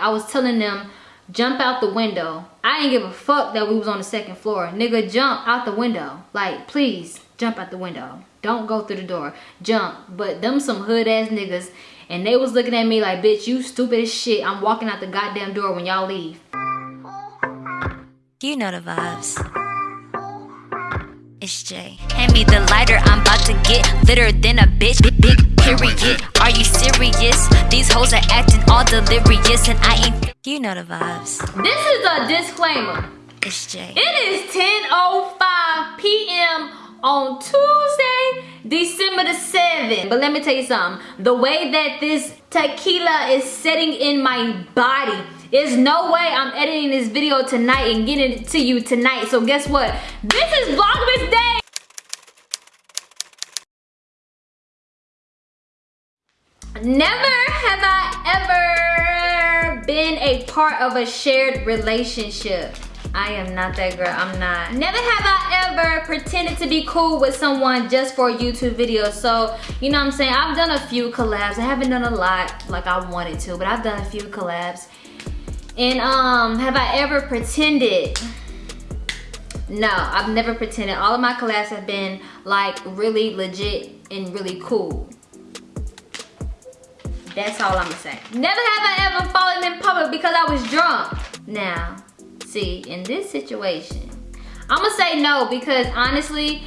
I was telling them, jump out the window. I didn't give a fuck that we was on the second floor. Nigga, jump out the window. Like, please, jump out the window. Don't go through the door. Jump. But them some hood ass niggas. And they was looking at me like, bitch, you stupid as shit. I'm walking out the goddamn door when y'all leave. You know the vibes. It's Jay. Hand me the lighter, I'm about to get litter than a bitch. Big, big period. Are you serious? These hoes are acting all delirious, and I ain't. You know the vibes. This is a disclaimer. It's Jay. It is 10.05 p.m. on Tuesday, December the 7th. But let me tell you something. The way that this tequila is setting in my body, there's no way I'm editing this video tonight and getting it to you tonight. So guess what? This is Vlogmas Never have I ever been a part of a shared relationship. I am not that girl, I'm not. Never have I ever pretended to be cool with someone just for a YouTube video. So, you know what I'm saying? I've done a few collabs. I haven't done a lot like I wanted to, but I've done a few collabs. And um, have I ever pretended? No, I've never pretended. All of my collabs have been like really legit and really cool. That's all I'm gonna say. Never have I ever fallen in public because I was drunk. Now, see, in this situation, I'm gonna say no because honestly,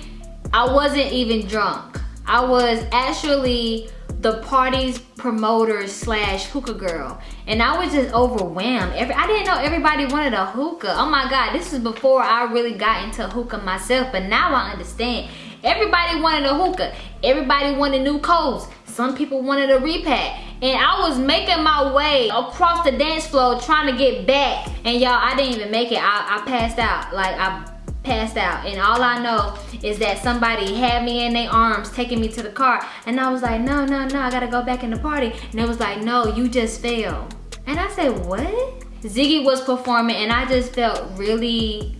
I wasn't even drunk. I was actually the party's promoter slash hookah girl and I was just overwhelmed. Every I didn't know everybody wanted a hookah. Oh my god, this is before I really got into hookah myself, but now I understand. Everybody wanted a hookah. Everybody wanted new coats. Some people wanted a repack. And I was making my way across the dance floor trying to get back. And y'all, I didn't even make it. I, I passed out. Like, I passed out. And all I know is that somebody had me in their arms taking me to the car. And I was like, no, no, no, I gotta go back in the party. And it was like, no, you just fell. And I said, what? Ziggy was performing and I just felt really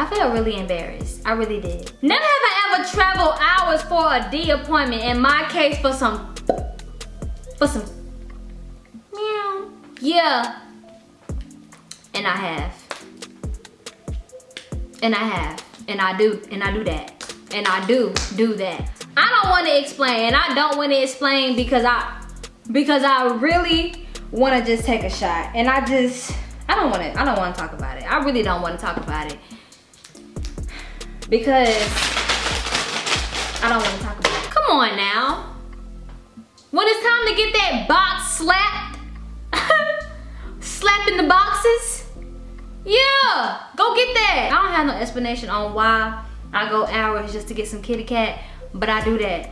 I felt really embarrassed. I really did. Never have I ever traveled hours for a D appointment. In my case, for some, for some, meow. Yeah. And I have. And I have. And I do. And I do that. And I do do that. I don't want to explain. And I don't want to explain because I, because I really want to just take a shot. And I just, I don't want to, I don't want to talk about it. I really don't want to talk about it because I don't want to talk about it. Come on now. When it's time to get that box slapped, slapping the boxes, yeah, go get that. I don't have no explanation on why I go hours just to get some kitty cat, but I do that.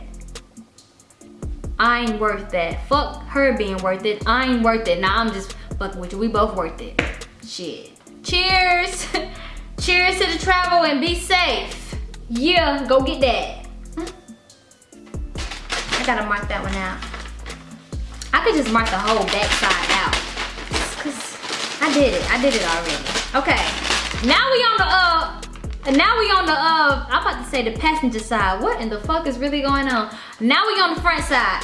I ain't worth that. Fuck her being worth it. I ain't worth it. Now I'm just fucking with you. We both worth it. Shit. Cheers. Cheers to the travel and be safe. Yeah, go get that. I gotta mark that one out. I could just mark the whole backside out. Cause I did it, I did it already. Okay, now we on the, uh, now we on the, uh, I'm about to say the passenger side. What in the fuck is really going on? Now we on the front side.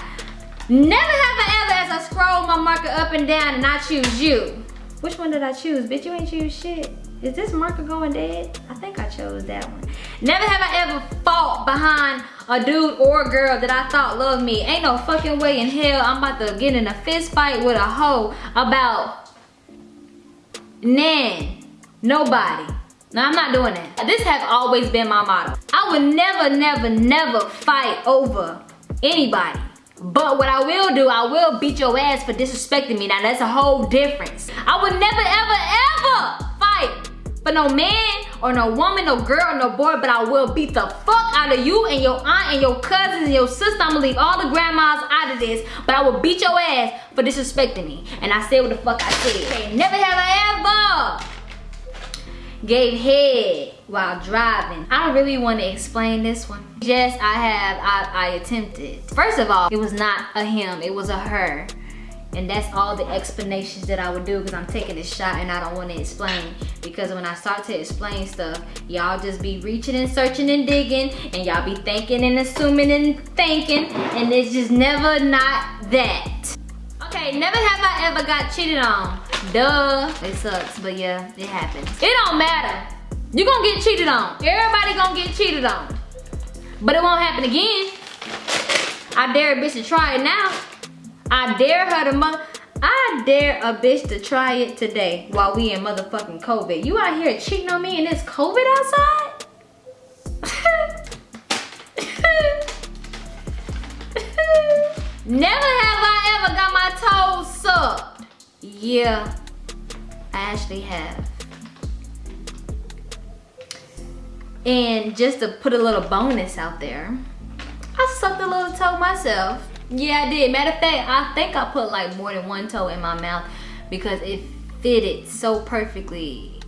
Never have I ever as I scroll my marker up and down and I choose you. Which one did I choose? Bitch, you ain't choose shit. Is this marker going dead? I think I chose that one. Never have I ever fought behind a dude or a girl that I thought loved me. Ain't no fucking way in hell I'm about to get in a fist fight with a hoe about nan, nobody. No, I'm not doing that. This has always been my motto. I would never, never, never fight over anybody. But what I will do, I will beat your ass for disrespecting me. Now that's a whole difference. I would never, ever, ever for no man or no woman, no girl, no boy, but I will beat the fuck out of you and your aunt and your cousins and your sister. I'm gonna leave all the grandmas out of this, but I will beat your ass for disrespecting me. And I said what the fuck I said. Never have I ever gave head while driving. I don't really want to explain this one. Yes, I have, I, I attempted. First of all, it was not a him, it was a her. And that's all the explanations that I would do because I'm taking a shot and I don't want to explain. Because when I start to explain stuff, y'all just be reaching and searching and digging and y'all be thinking and assuming and thinking and it's just never not that. Okay, never have I ever got cheated on. Duh. It sucks, but yeah, it happens. It don't matter. you're gonna get cheated on. Everybody gonna get cheated on. But it won't happen again. I dare a bitch to try it now. I dare her to mother. I dare a bitch to try it today while we in motherfucking COVID. You out here cheating on me and it's COVID outside? Never have I ever got my toes sucked. Yeah, I actually have. And just to put a little bonus out there, I sucked a little toe myself. Yeah, I did. Matter of fact, I think I put like more than one toe in my mouth because it fitted so perfectly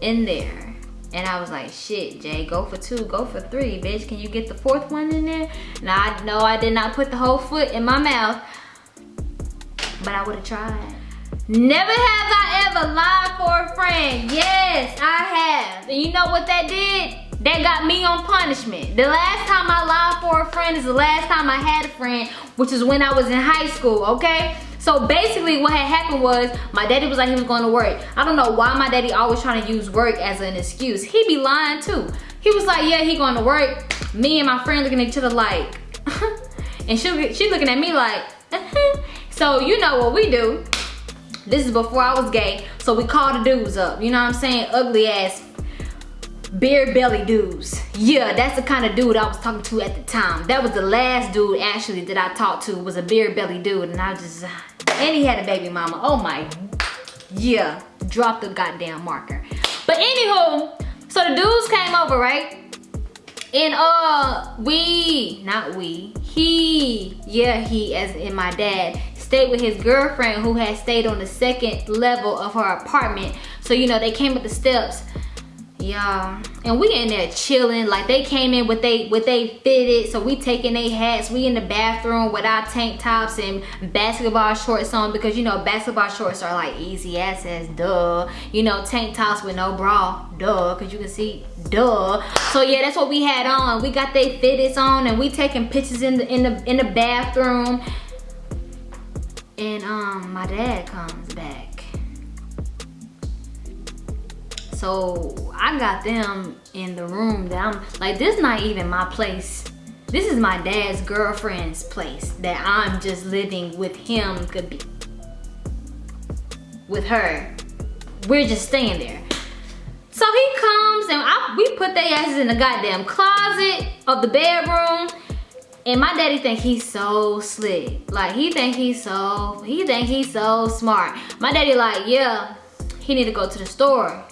in there. And I was like, shit, Jay, go for two, go for three, bitch. Can you get the fourth one in there? Now, I know I did not put the whole foot in my mouth, but I would have tried. Never have I ever lied for a friend. Yes, I have. And you know what that did? That got me on punishment. The last time I lied for a friend is the last time I had a friend, which is when I was in high school, okay? So basically what had happened was my daddy was like he was going to work. I don't know why my daddy always trying to use work as an excuse. He be lying too. He was like, yeah, he going to work. Me and my friend looking at each other like, and she, she looking at me like, so you know what we do. This is before I was gay. So we call the dudes up. You know what I'm saying? Ugly ass beer belly dudes. Yeah, that's the kind of dude I was talking to at the time. That was the last dude actually that I talked to was a beer belly dude and I just, and he had a baby mama. Oh my, yeah, drop the goddamn marker. But anywho, so the dudes came over, right? And uh, we, not we, he, yeah, he as in my dad, stayed with his girlfriend who had stayed on the second level of her apartment. So, you know, they came up the steps yeah. And we in there chilling like they came in with they with they fitted so we taking their hats we in the bathroom with our tank tops and basketball shorts on because you know basketball shorts are like easy access duh. You know tank tops with no bra duh because you can see duh. So yeah that's what we had on. We got they fitteds on and we taking pictures in the in the in the bathroom. And um my dad comes back so I got them in the room that I'm, like this not even my place. This is my dad's girlfriend's place that I'm just living with him, could be with her. We're just staying there. So he comes and I, we put their asses in the goddamn closet of the bedroom. And my daddy think he's so slick. Like he think he's so, he think he's so smart. My daddy like, yeah, he need to go to the store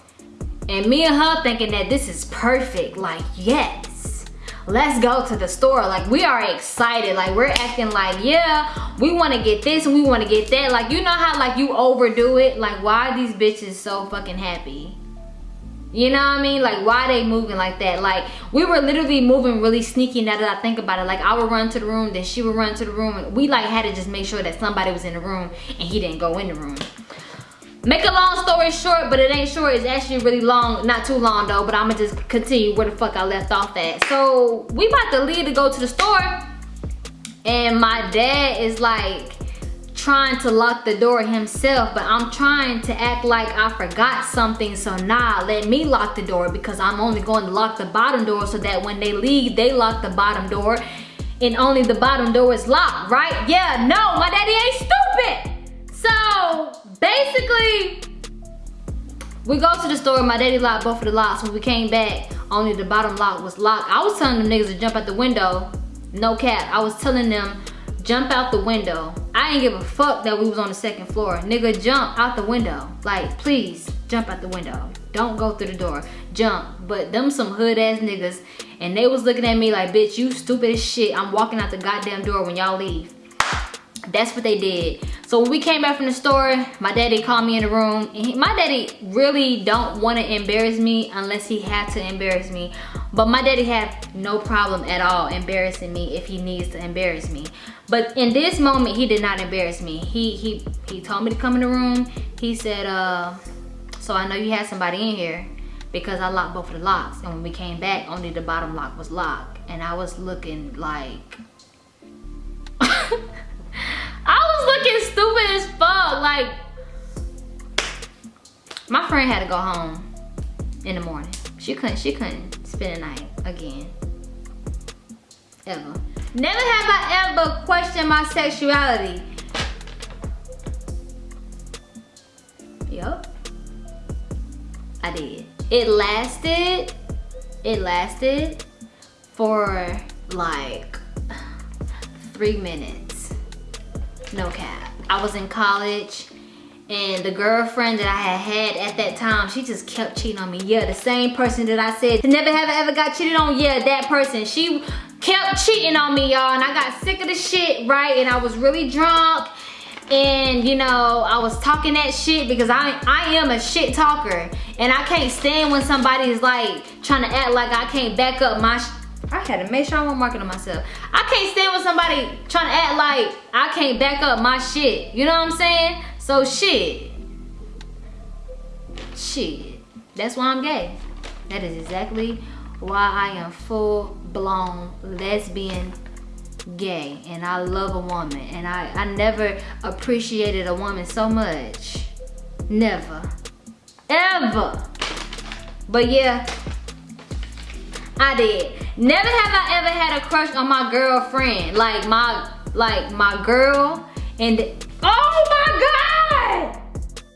and me and her thinking that this is perfect. Like, yes, let's go to the store. Like, we are excited. Like, we're acting like, yeah, we want to get this and we want to get that. Like, you know how, like, you overdo it? Like, why are these bitches so fucking happy? You know what I mean? Like, why they moving like that? Like, we were literally moving really sneaky now that I think about it. Like, I would run to the room, then she would run to the room. And we, like, had to just make sure that somebody was in the room and he didn't go in the room. Make a long story short, but it ain't short. It's actually really long. Not too long though, but I'ma just continue where the fuck I left off at. So we about to leave to go to the store. And my dad is like trying to lock the door himself, but I'm trying to act like I forgot something. So nah, let me lock the door because I'm only going to lock the bottom door so that when they leave, they lock the bottom door and only the bottom door is locked, right? Yeah, no, my daddy ain't stupid. So basically, we go to the store, my daddy locked both of the locks. When we came back, only the bottom lock was locked. I was telling them niggas to jump out the window. No cap. I was telling them, jump out the window. I didn't give a fuck that we was on the second floor. Nigga, jump out the window. Like, please, jump out the window. Don't go through the door. Jump. But them some hood ass niggas. And they was looking at me like, bitch, you stupid as shit. I'm walking out the goddamn door when y'all leave. That's what they did. So when we came back from the store, my daddy called me in the room. He, my daddy really don't want to embarrass me unless he had to embarrass me. But my daddy had no problem at all embarrassing me if he needs to embarrass me. But in this moment, he did not embarrass me. He he he told me to come in the room. He said, uh, so I know you had somebody in here because I locked both of the locks. And when we came back, only the bottom lock was locked. And I was looking like... I was looking stupid as fuck. Like, my friend had to go home in the morning. She couldn't, she couldn't spend the night again. Ever. Never have I ever questioned my sexuality. Yup. I did. It lasted, it lasted for like three minutes. No cap. I was in college and the girlfriend that I had had at that time, she just kept cheating on me. Yeah, the same person that I said never have I ever got cheated on. Yeah, that person. She kept cheating on me, y'all, and I got sick of the shit, right? And I was really drunk, and you know, I was talking that shit because I I am a shit talker, and I can't stand when somebody is like trying to act like I can't back up my. I had to make sure I wasn't marking on myself. I can't stand when somebody trying to act like I can't back up my shit. You know what I'm saying? So shit. Shit. That's why I'm gay. That is exactly why I am full blown lesbian gay and I love a woman and I, I never appreciated a woman so much. Never. Ever. But yeah, I did. Never have I ever had a crush on my girlfriend. Like my like my girl and oh my god!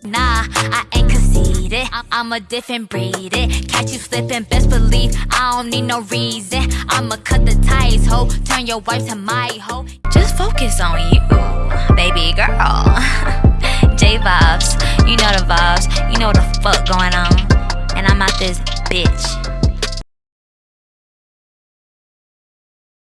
Nah, I ain't conceited. I'm a different breed. Catch you slipping, best believe I don't need no reason. I'ma cut the ties, ho. Turn your wife to my hoe. Just focus on you, baby girl. J vibes, you know the vibes, you know the fuck going on. And I'm out this bitch.